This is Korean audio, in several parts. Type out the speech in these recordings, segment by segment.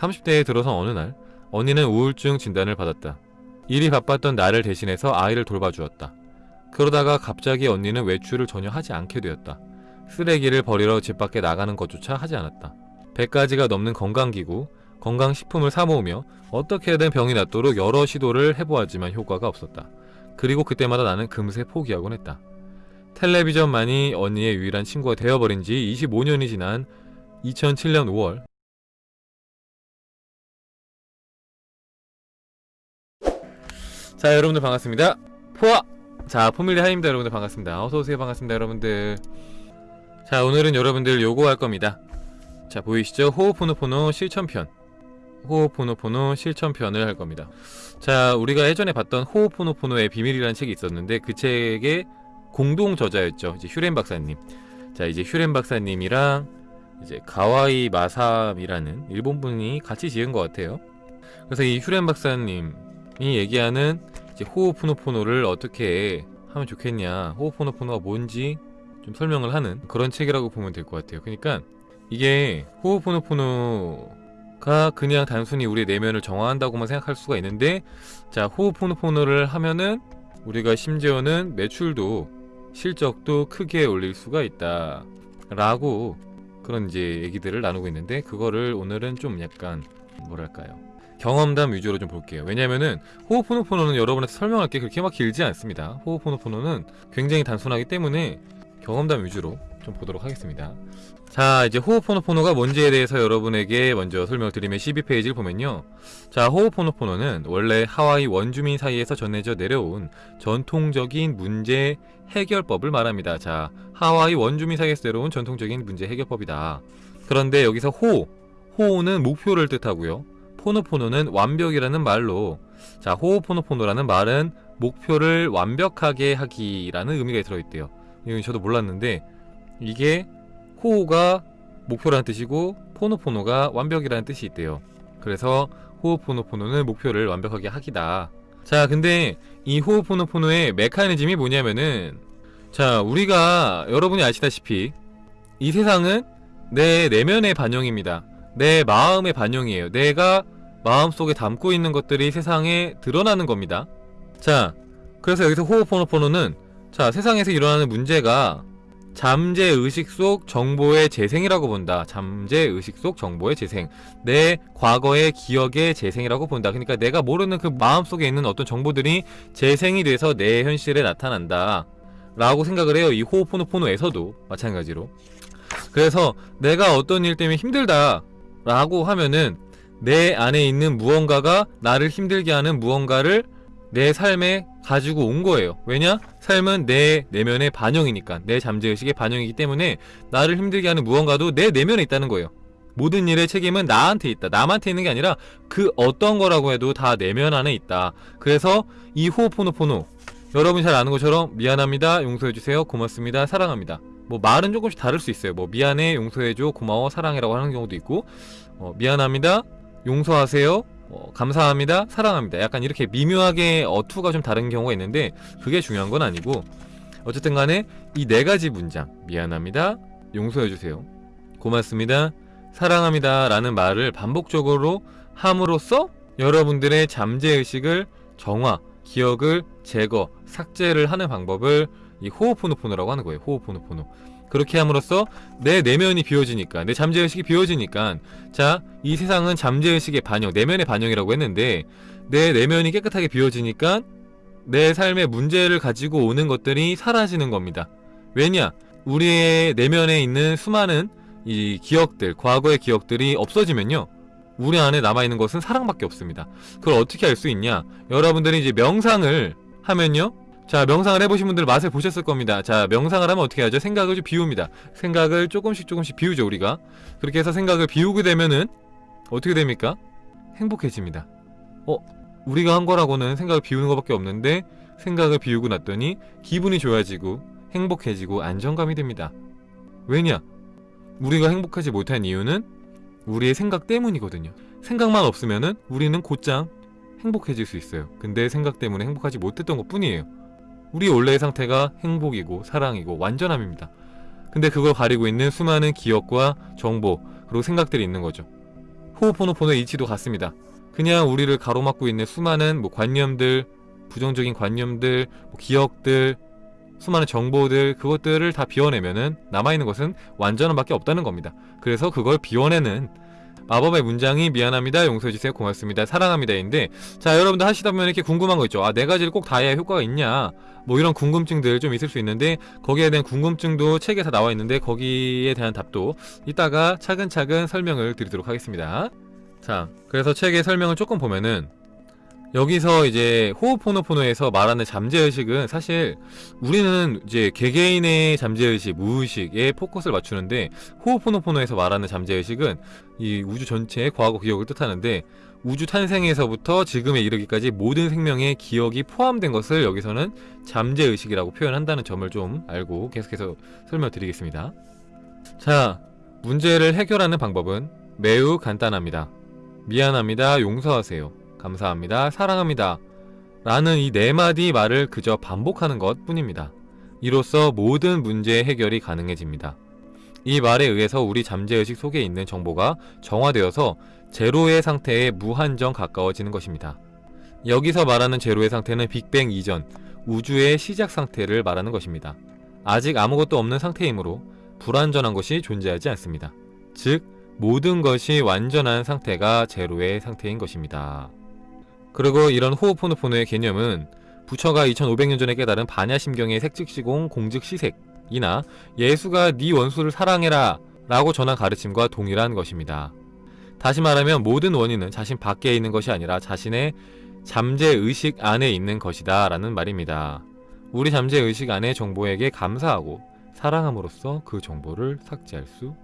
30대에 들어선 어느 날 언니는 우울증 진단을 받았다. 일이 바빴던 나를 대신해서 아이를 돌봐주었다. 그러다가 갑자기 언니는 외출을 전혀 하지 않게 되었다. 쓰레기를 버리러 집 밖에 나가는 것조차 하지 않았다. 100가지가 넘는 건강기구, 건강식품을 사모으며 어떻게든 병이 낫도록 여러 시도를 해보았지만 효과가 없었다. 그리고 그때마다 나는 금세 포기하곤 했다. 텔레비전만이 언니의 유일한 친구가 되어버린 지 25년이 지난 2007년 5월 자 여러분들 반갑습니다. 포아 자 포밀리 하입니다 여러분들 반갑습니다. 어서오세요 반갑습니다 여러분들. 자 오늘은 여러분들 요거 할 겁니다. 자 보이시죠? 호호포노포노 실천편. 호호포노포노 실천편을 할 겁니다. 자 우리가 예전에 봤던 호호포노포노의 비밀이라는 책이 있었는데 그 책의 공동 저자였죠. 이제 휴렌 박사님. 자 이제 휴렌 박사님이랑 이제 가와이 마삼이라는 일본 분이 같이 지은 것 같아요. 그래서 이 휴렌 박사님이 얘기하는 이제 호호포노포노를 어떻게 하면 좋겠냐 호호포노포노가 뭔지 좀 설명을 하는 그런 책이라고 보면 될 것 같아요. 그러니까 이게 호호포노포노가 그냥 단순히 우리의 내면을 정화한다고만 생각할 수가 있는데 자 호호포노포노를 하면은 우리가 심지어는 매출도 실적도 크게 올릴 수가 있다 라고 그런 이제 얘기들을 나누고 있는데 그거를 오늘은 좀 약간 뭐랄까요 경험담 위주로 좀 볼게요. 왜냐면은 호호포노포노는 여러분한테 설명할 게 그렇게 막 길지 않습니다. 호호포노포노는 굉장히 단순하기 때문에 경험담 위주로 좀 보도록 하겠습니다. 자 이제 호호포노포노가 뭔지에 대해서 여러분에게 먼저 설명을 드리면 12페이지를 보면요. 자 호호포노포노는 원래 하와이 원주민 사이에서 전해져 내려온 전통적인 문제 해결법을 말합니다. 자 하와이 원주민 사이에서 내려온 전통적인 문제 해결법이다. 그런데 여기서 호 호는 목표를 뜻하고요 포노포노는 완벽이라는 말로 자 호호포노포노라는 말은 목표를 완벽하게 하기라는 의미가 들어있대요. 이건 저도 몰랐는데 이게 호호가 목표라는 뜻이고 포노포노가 완벽이라는 뜻이 있대요. 그래서 호호포노포노는 목표를 완벽하게 하기다. 자 근데 이 호호포노포노의 메커니즘이 뭐냐면은 자 우리가 여러분이 아시다시피 이 세상은 내 내면의 반영입니다 내 마음의 반영이에요. 내가 마음속에 담고 있는 것들이 세상에 드러나는 겁니다. 자 그래서 여기서 호호포노포노는 자 세상에서 일어나는 문제가 잠재의식 속 정보의 재생이라고 본다. 잠재의식 속 정보의 재생. 내 과거의 기억의 재생이라고 본다. 그러니까 내가 모르는 그 마음속에 있는 어떤 정보들이 재생이 돼서 내 현실에 나타난다. 라고 생각을 해요 이 호호포노포노에서도 마찬가지로. 그래서 내가 어떤 일 때문에 힘들다 라고 하면은 내 안에 있는 무언가가 나를 힘들게 하는 무언가를 내 삶에 가지고 온 거예요. 왜냐? 삶은 내 내면의 반영이니까 내 잠재의식의 반영이기 때문에 나를 힘들게 하는 무언가도 내 내면에 있다는 거예요. 모든 일의 책임은 나한테 있다. 남한테 있는 게 아니라 그 어떤 거라고 해도 다 내면 안에 있다. 그래서 이 호호포노포노 여러분이 잘 아는 것처럼 미안합니다. 용서해주세요. 고맙습니다. 사랑합니다 뭐 말은 조금씩 다를 수 있어요. 뭐 미안해 용서해줘 고마워 사랑해라고 하는 경우도 있고 어, 미안합니다 용서하세요 어, 감사합니다 사랑합니다. 약간 이렇게 미묘하게 어투가 좀 다른 경우가 있는데 그게 중요한 건 아니고 어쨌든 간에 이 네 가지 문장 미안합니다 용서해주세요 고맙습니다 사랑합니다 라는 말을 반복적으로 함으로써 여러분들의 잠재의식을 정화 기억을 제거 삭제를 하는 방법을 이 호호포노포노라고 하는 거예요 호호포노포노. 그렇게 함으로써 내 내면이 비워지니까 내 잠재의식이 비워지니까 자 이 세상은 잠재의식의 반영 내면의 반영이라고 했는데 내 내면이 깨끗하게 비워지니까 내 삶의 문제를 가지고 오는 것들이 사라지는 겁니다. 왜냐? 우리의 내면에 있는 수많은 이 기억들 과거의 기억들이 없어지면요 우리 안에 남아있는 것은 사랑밖에 없습니다. 그걸 어떻게 알 수 있냐? 여러분들이 이제 명상을 하면요 자 명상을 해보신 분들 맛을 보셨을 겁니다 자 명상을 하면 어떻게 하죠? 생각을 좀 비웁니다 생각을 조금씩 조금씩 비우죠 우리가 그렇게 해서 생각을 비우게 되면은 어떻게 됩니까? 행복해집니다 어? 우리가 한 거라고는 생각을 비우는 것밖에 없는데 생각을 비우고 났더니 기분이 좋아지고 행복해지고 안정감이 됩니다 왜냐? 우리가 행복하지 못한 이유는 우리의 생각 때문이거든요 생각만 없으면은 우리는 곧장 행복해질 수 있어요 근데 생각 때문에 행복하지 못했던 것 뿐이에요 우리 원래의 상태가 행복이고 사랑이고 완전함입니다. 근데 그걸 가리고 있는 수많은 기억과 정보 그리고 생각들이 있는 거죠. 호흡포노포노의 이치도 같습니다. 그냥 우리를 가로막고 있는 수많은 뭐 관념들, 부정적인 관념들, 뭐 기억들, 수많은 정보들 그것들을 다 비워내면은 남아있는 것은 완전함밖에 없다는 겁니다. 그래서 그걸 비워내는 마법의 문장이 미안합니다, 용서해주세요, 고맙습니다, 사랑합니다인데 자 여러분들 하시다 보면 이렇게 궁금한 거 있죠. 아 네 가지를 꼭 다 해야 효과가 있냐? 뭐 이런 궁금증들 좀 있을 수 있는데 거기에 대한 궁금증도 책에 다 나와 있는데 거기에 대한 답도 이따가 차근차근 설명을 드리도록 하겠습니다. 자 그래서 책의 설명을 조금 보면은 여기서 이제 호흡포노포노에서 말하는 잠재의식은 사실 우리는 이제 개개인의 잠재의식, 무의식에 포커스를 맞추는데 호흡포노포노에서 말하는 잠재의식은 이 우주 전체의 과거 기억을 뜻하는데 우주 탄생에서부터 지금에 이르기까지 모든 생명의 기억이 포함된 것을 여기서는 잠재의식이라고 표현한다는 점을 좀 알고 계속해서 설명드리겠습니다. 자, 문제를 해결하는 방법은 매우 간단합니다. 미안합니다. 용서하세요. 감사합니다. 사랑합니다. 라는 이 네 마디 말을 그저 반복하는 것 뿐입니다. 이로써 모든 문제의 해결이 가능해집니다. 이 말에 의해서 우리 잠재의식 속에 있는 정보가 정화되어서 제로의 상태에 무한정 가까워지는 것입니다. 여기서 말하는 제로의 상태는 빅뱅 이전, 우주의 시작 상태를 말하는 것입니다. 아직 아무것도 없는 상태이므로 불완전한 것이 존재하지 않습니다. 즉, 모든 것이 완전한 상태가 제로의 상태인 것입니다. 그리고 이런 호흡포노포노의 개념은 부처가 2500년 전에 깨달은 반야심경의 색즉시공 공즉시색이나 예수가 네 원수를 사랑해라 라고 전한 가르침과 동일한 것입니다. 다시 말하면 모든 원인은 자신 밖에 있는 것이 아니라 자신의 잠재의식 안에 있는 것이다 라는 말입니다. 우리 잠재의식 안의 정보에게 감사하고 사랑함으로써 그 정보를 삭제할 수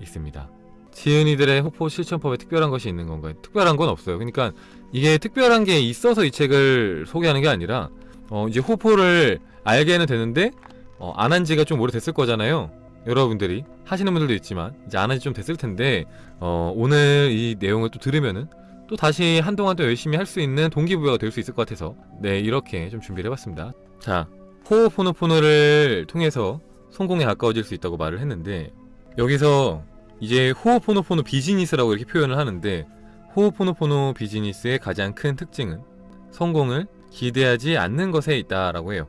있습니다. 지은이들의 호포 실천법에 특별한 것이 있는 건가요? 특별한 건 없어요. 그러니까 이게 특별한 게 있어서 이 책을 소개하는 게 아니라 어 이제 호포를 알게는 되는데 어 안 한 지가 좀 오래됐을 거잖아요. 여러분들이 하시는 분들도 있지만 이제 안 한 지 좀 됐을 텐데 어 오늘 이 내용을 또 들으면은 또 다시 한동안 또 열심히 할 수 있는 동기부여가 될 수 있을 것 같아서 네 이렇게 좀 준비를 해봤습니다. 자 호흡포노포노를 통해서 성공에 가까워질 수 있다고 말을 했는데 여기서 이제 호흡포노포노 비즈니스라고 이렇게 표현을 하는데 호흡포노포노 비즈니스의 가장 큰 특징은 성공을 기대하지 않는 것에 있다라고 해요.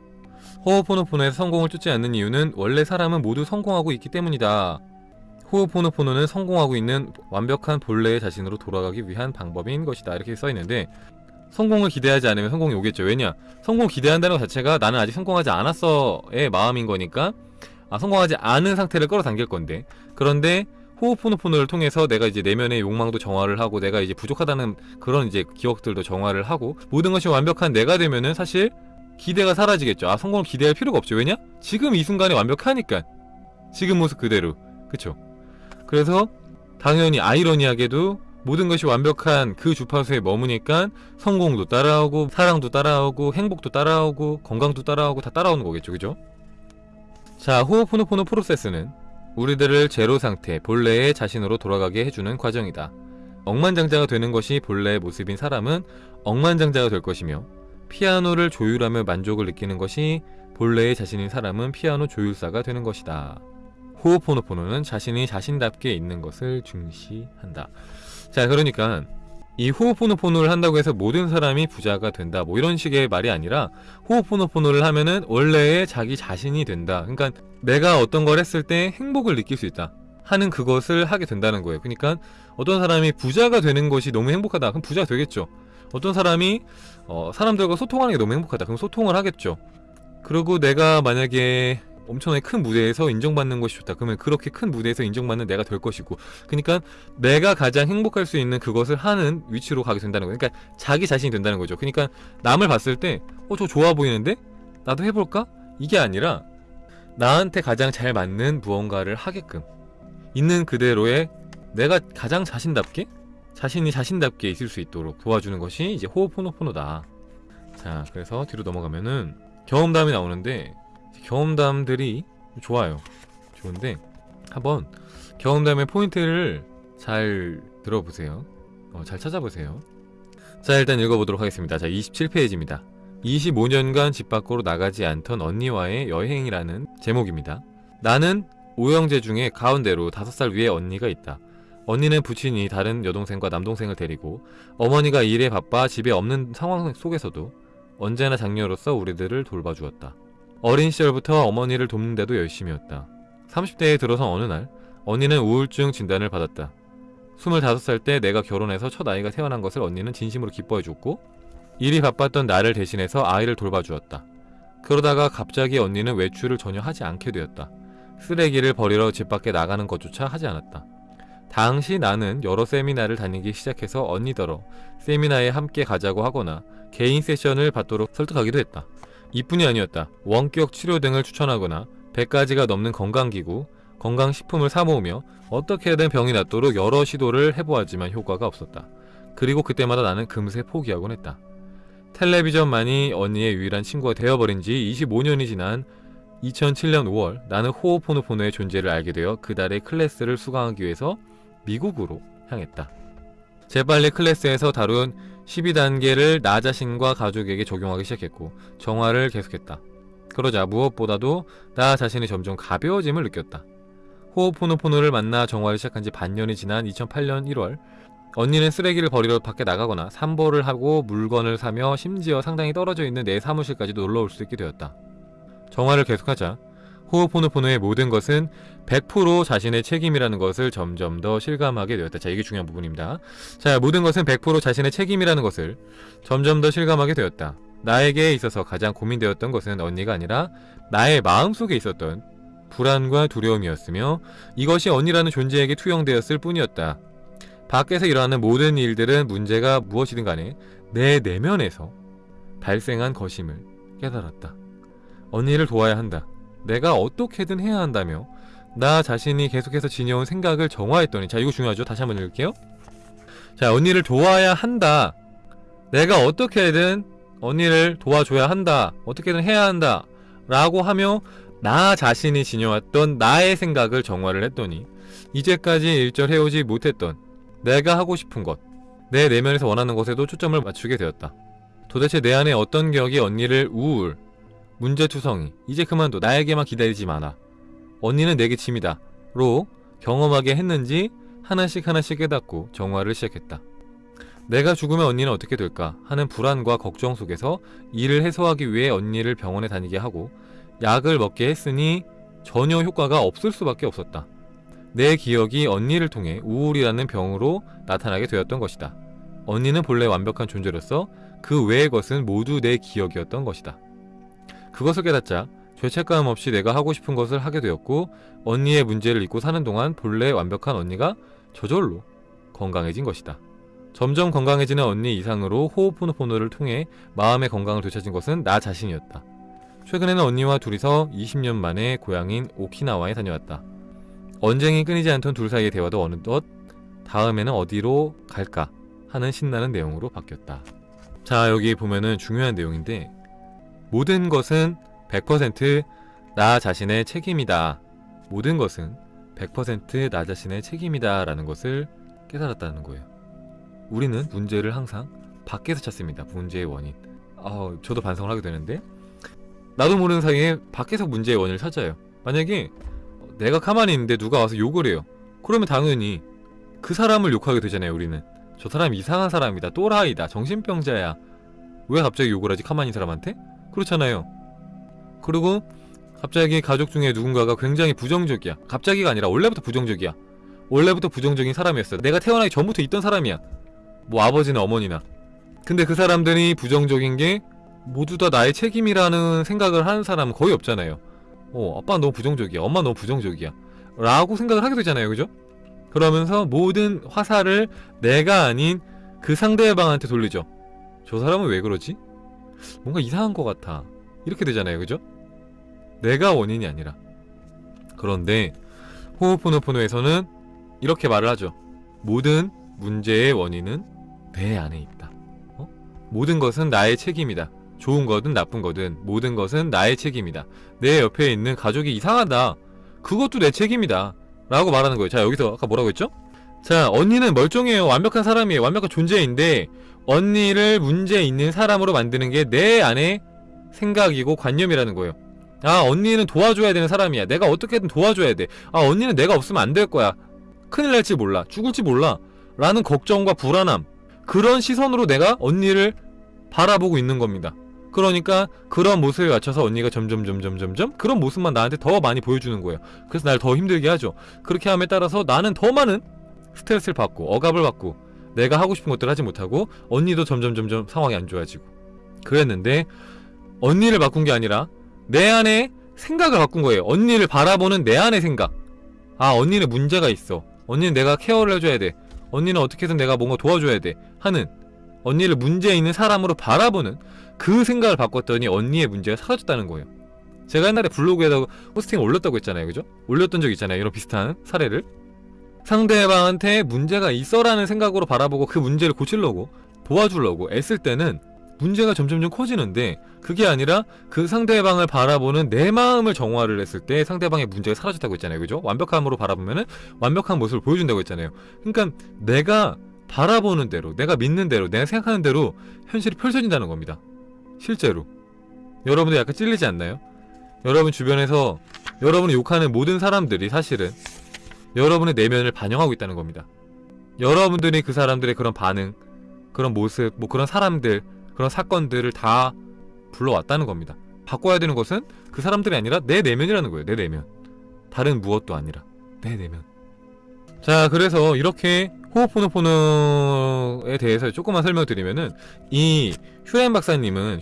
호흡포노포노에서 성공을 쫓지 않는 이유는 원래 사람은 모두 성공하고 있기 때문이다. 호흡포노포노는 성공하고 있는 완벽한 본래의 자신으로 돌아가기 위한 방법인 것이다. 이렇게 써있는데 성공을 기대하지 않으면 성공이 오겠죠. 왜냐? 성공 기대한다는 것 자체가 나는 아직 성공하지 않았어의 마음인 거니까 아, 성공하지 않은 상태를 끌어당길 건데 그런데 호흡포노포노를 통해서 내가 이제 내면의 욕망도 정화를 하고 내가 이제 부족하다는 그런 이제 기억들도 정화를 하고 모든 것이 완벽한 내가 되면은 사실 기대가 사라지겠죠. 아 성공을 기대할 필요가 없죠. 왜냐? 지금 이 순간이 완벽하니까 지금 모습 그대로 그쵸? 그래서 당연히 아이러니하게도 모든 것이 완벽한 그 주파수에 머무니까 성공도 따라오고 사랑도 따라오고 행복도 따라오고 건강도 따라오고 다 따라오는 거겠죠. 그죠? 자 호흡포노포노 프로세스는 우리들을 제로 상태, 본래의 자신으로 돌아가게 해주는 과정이다. 억만장자가 되는 것이 본래의 모습인 사람은 억만장자가 될 것이며 피아노를 조율하며 만족을 느끼는 것이 본래의 자신인 사람은 피아노 조율사가 되는 것이다. 호흡포노포노는 자신이 자신답게 있는 것을 중시한다. 자 그러니까 이 호흡포노포노를 한다고 해서 모든 사람이 부자가 된다. 뭐 이런 식의 말이 아니라 호흡포노포노를 하면은 원래의 자기 자신이 된다. 그러니까 내가 어떤 걸 했을 때 행복을 느낄 수 있다 하는 그것을 하게 된다는 거예요. 그러니까 어떤 사람이 부자가 되는 것이 너무 행복하다. 그럼 부자가 되겠죠. 어떤 사람이 어, 사람들과 소통하는 게 너무 행복하다. 그럼 소통을 하겠죠. 그리고 내가 만약에 엄청나게 큰 무대에서 인정받는 것이 좋다. 그러면 그렇게 큰 무대에서 인정받는 내가 될 것이고 그러니까 내가 가장 행복할 수 있는 그것을 하는 위치로 가게 된다는 거예요. 그러니까 자기 자신이 된다는 거죠. 그러니까 남을 봤을 때 어, 저 좋아 보이는데? 나도 해볼까? 이게 아니라 나한테 가장 잘 맞는 무언가를 하게끔 있는 그대로의 내가 가장 자신답게 자신이 자신답게 있을 수 있도록 도와주는 것이 이제 호흡포노포노다. 자, 그래서 뒤로 넘어가면은 경험담이 나오는데 경험담들이 좋아요. 좋은데 한번 경험담의 포인트를 잘 들어보세요. 어, 잘 찾아보세요. 자 일단 읽어보도록 하겠습니다. 자 27페이지입니다. 25년간 집 밖으로 나가지 않던 언니와의 여행이라는 제목입니다. 나는 오형제 중에 가운데로 5살 위에 언니가 있다. 언니는 부친이 다른 여동생과 남동생을 데리고 어머니가 일에 바빠 집에 없는 상황 속에서도 언제나 장녀로서 우리들을 돌봐주었다. 어린 시절부터 어머니를 돕는데도 열심이었다. 30대에 들어선 어느 날 언니는 우울증 진단을 받았다. 25살 때 내가 결혼해서 첫 아이가 태어난 것을 언니는 진심으로 기뻐해줬고 일이 바빴던 나를 대신해서 아이를 돌봐주었다. 그러다가 갑자기 언니는 외출을 전혀 하지 않게 되었다. 쓰레기를 버리러 집 밖에 나가는 것조차 하지 않았다. 당시 나는 여러 세미나를 다니기 시작해서 언니더러 세미나에 함께 가자고 하거나 개인 세션을 받도록 설득하기도 했다. 이뿐이 아니었다. 원격 치료 등을 추천하거나 100가지가 넘는 건강기구, 건강식품을 사모으며 어떻게든 병이 낫도록 여러 시도를 해보았지만 효과가 없었다. 그리고 그때마다 나는 금세 포기하곤 했다. 텔레비전만이 언니의 유일한 친구가 되어버린 지 25년이 지난 2007년 5월 나는 호오포노포노의 존재를 알게 되어 그 달의 클래스를 수강하기 위해서 미국으로 향했다. 재빨리 클래스에서 다룬 12단계를 나 자신과 가족에게 적용하기 시작했고 정화를 계속했다. 그러자 무엇보다도 나 자신이 점점 가벼워짐을 느꼈다. 호오포노포노를 만나 정화를 시작한 지 반년이 지난 2008년 1월 언니는 쓰레기를 버리러 밖에 나가거나 산보를 하고 물건을 사며 심지어 상당히 떨어져 있는 내 사무실까지도 놀러올 수 있게 되었다. 정화를 계속하자 호오포노포노의 모든 것은 100% 자신의 책임이라는 것을 점점 더 실감하게 되었다. 자, 이게 중요한 부분입니다. 자, 모든 것은 100% 자신의 책임이라는 것을 점점 더 실감하게 되었다. 나에게 있어서 가장 고민되었던 것은 언니가 아니라 나의 마음속에 있었던 불안과 두려움이었으며 이것이 언니라는 존재에게 투영되었을 뿐이었다. 밖에서 일어나는 모든 일들은 문제가 무엇이든 간에 내 내면에서 발생한 것임을 깨달았다. 언니를 도와야 한다. 내가 어떻게든 해야 한다며 나 자신이 계속해서 지녀온 생각을 정화했더니 자 이거 중요하죠. 다시 한번 읽을게요. 자 언니를 도와야 한다. 내가 어떻게든 언니를 도와줘야 한다. 어떻게든 해야 한다. 라고 하며 나 자신이 지녀왔던 나의 생각을 정화를 했더니 이제까지 일절 해오지 못했던 내가 하고 싶은 것, 내 내면에서 원하는 것에도 초점을 맞추게 되었다. 도대체 내 안에 어떤 격이 언니를 우울, 문제투성이, 이제 그만둬, 나에게만 기다리지 마라. 언니는 내게 짐이다. 로 경험하게 했는지 하나씩 하나씩 깨닫고 정화를 시작했다. 내가 죽으면 언니는 어떻게 될까 하는 불안과 걱정 속에서 이를 해소하기 위해 언니를 병원에 다니게 하고 약을 먹게 했으니 전혀 효과가 없을 수밖에 없었다. 내 기억이 언니를 통해 우울이라는 병으로 나타나게 되었던 것이다. 언니는 본래 완벽한 존재로서 그 외의 것은 모두 내 기억이었던 것이다. 그것을 깨닫자 죄책감 없이 내가 하고 싶은 것을 하게 되었고 언니의 문제를 잊고 사는 동안 본래 완벽한 언니가 저절로 건강해진 것이다. 점점 건강해지는 언니 이상으로 호흡포노포노를 통해 마음의 건강을 되찾은 것은 나 자신이었다. 최근에는 언니와 둘이서 20년 만에 고향인 오키나와에 다녀왔다. 언쟁이 끊이지 않던 둘 사이의 대화도 어느덧 다음에는 어디로 갈까 하는 신나는 내용으로 바뀌었다. 자 여기 보면은 중요한 내용인데 모든 것은 100%나 자신의 책임이다. 모든 것은 100%나 자신의 책임이다 라는 것을 깨달았다는 거예요. 우리는 문제를 항상 밖에서 찾습니다. 문제의 원인. 아, 저도 반성을 하게 되는데 나도 모르는 사이에 밖에서 문제의 원인을 찾아요. 만약에 내가 가만히 있는데 누가 와서 욕을 해요. 그러면 당연히 그 사람을 욕하게 되잖아요. 우리는 저 사람 이상한 사람이다. 또라이다. 정신병자야. 왜 갑자기 욕을 하지? 가만히 사람한테? 그렇잖아요. 그리고 갑자기 가족 중에 누군가가 굉장히 부정적이야. 갑자기가 아니라 원래부터 부정적이야. 원래부터 부정적인 사람이었어. 내가 태어나기 전부터 있던 사람이야. 뭐 아버지나 어머니나. 근데 그 사람들이 부정적인 게 모두 다 나의 책임이라는 생각을 하는 사람은 거의 없잖아요. 어, 아빠 너무 부정적이야. 엄마 너무 부정적이야. 라고 생각을 하게 되잖아요. 그죠? 그러면서 모든 화살을 내가 아닌 그 상대방한테 돌리죠. 저 사람은 왜 그러지? 뭔가 이상한 것 같아. 이렇게 되잖아요. 그죠? 내가 원인이 아니라. 그런데 호흡포노포노에서는 이렇게 말을 하죠. 모든 문제의 원인은 내 안에 있다. 어? 모든 것은 나의 책임이다. 좋은 거든 나쁜 거든 모든 것은 나의 책임이다. 내 옆에 있는 가족이 이상하다. 그것도 내 책임이다. 라고 말하는 거예요. 자, 여기서 아까 뭐라고 했죠? 자, 언니는 멀쩡해요. 완벽한 사람이에요. 완벽한 존재인데 언니를 문제 있는 사람으로 만드는 게 내 안에 생각이고 관념이라는 거예요. 아, 언니는 도와줘야 되는 사람이야. 내가 어떻게든 도와줘야 돼. 아, 언니는 내가 없으면 안 될 거야. 큰일 날지 몰라 죽을지 몰라 라는 걱정과 불안함 그런 시선으로 내가 언니를 바라보고 있는 겁니다 그러니까 그런 모습에 맞춰서 언니가 점점 점점 점점 그런 모습만 나한테 더 많이 보여주는 거예요 그래서 날 더 힘들게 하죠 그렇게 함에 따라서 나는 더 많은 스트레스를 받고 억압을 받고 내가 하고 싶은 것들을 하지 못하고 언니도 점점 점점 상황이 안 좋아지고. 그랬는데 언니를 바꾼 게 아니라 내 안에 생각을 바꾼 거예요. 언니를 바라보는 내 안의 생각. 아 언니는 문제가 있어. 언니는 내가 케어를 해줘야 돼. 언니는 어떻게든 내가 뭔가 도와줘야 돼. 하는 언니를 문제 있는 사람으로 바라보는 그 생각을 바꿨더니 언니의 문제가 사라졌다는 거예요. 제가 옛날에 블로그에다가 포스팅을 올렸다고 했잖아요. 그죠? 올렸던 적 있잖아요. 이런 비슷한 사례를 상대방한테 문제가 있어라는 생각으로 바라보고 그 문제를 고치려고 도와주려고 애쓸 때는 문제가 점점점 커지는데 그게 아니라 그 상대방을 바라보는 내 마음을 정화를 했을 때 상대방의 문제가 사라졌다고 했잖아요 그죠? 완벽함으로 바라보면은 완벽한 모습을 보여준다고 했잖아요 그러니까 내가 바라보는 대로 내가 믿는 대로 내가 생각하는 대로 현실이 펼쳐진다는 겁니다 실제로 여러분들 약간 찔리지 않나요? 여러분 주변에서 여러분을 욕하는 모든 사람들이 사실은 여러분의 내면을 반영하고 있다는 겁니다. 여러분들이 그 사람들의 그런 반응, 그런 모습, 뭐 그런 사람들, 그런 사건들을 다 불러왔다는 겁니다. 바꿔야 되는 것은 그 사람들이 아니라 내 내면이라는 거예요. 내 내면. 다른 무엇도 아니라 내 내면. 자, 그래서 이렇게 호흡포노포노에 대해서 조금만 설명드리면은 이 휴렌 박사님은